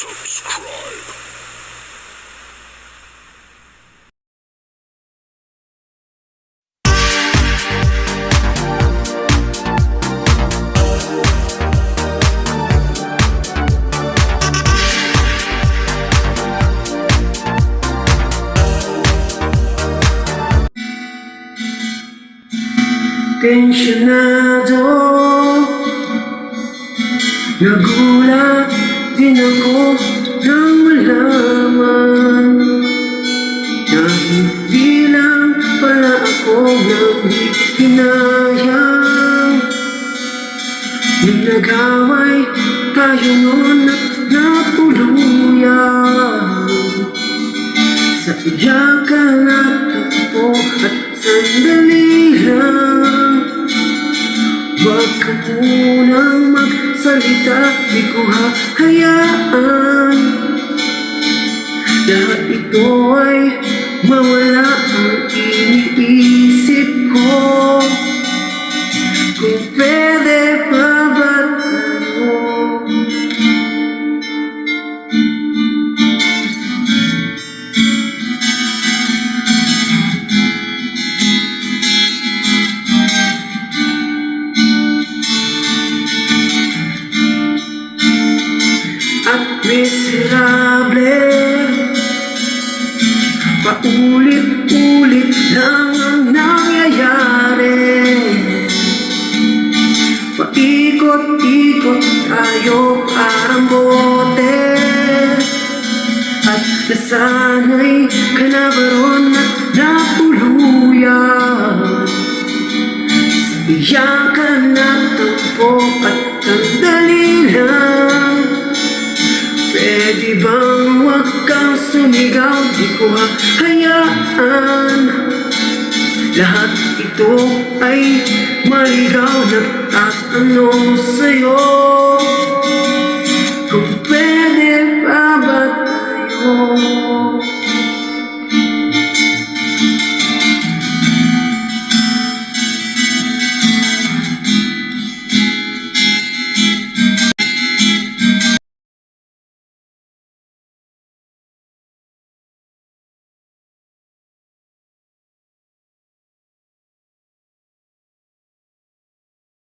subscribe. Tensyonado Nagulat din ako nang malaman. Na hindi lang pala ako naghihinayang Nung nag-away tayo noon at natuluyan Sa iyakan at takbo at sandali lang. Huwag ka munang magsalita, di ko hahayaan Lahat ito ay mawala ang iniisip ko. Kung pwede miserable. Paulit-ulit lang ang nangyayari. Paikot-ikot tayo parang bote. At nasanay ka na ba ron at natuluyan iyakan at tampo at sandali lang Pwede bang huwag kang sumigaw? Di ko hahayaan Lahat ito ay maligaw Nagtatanong sa'yo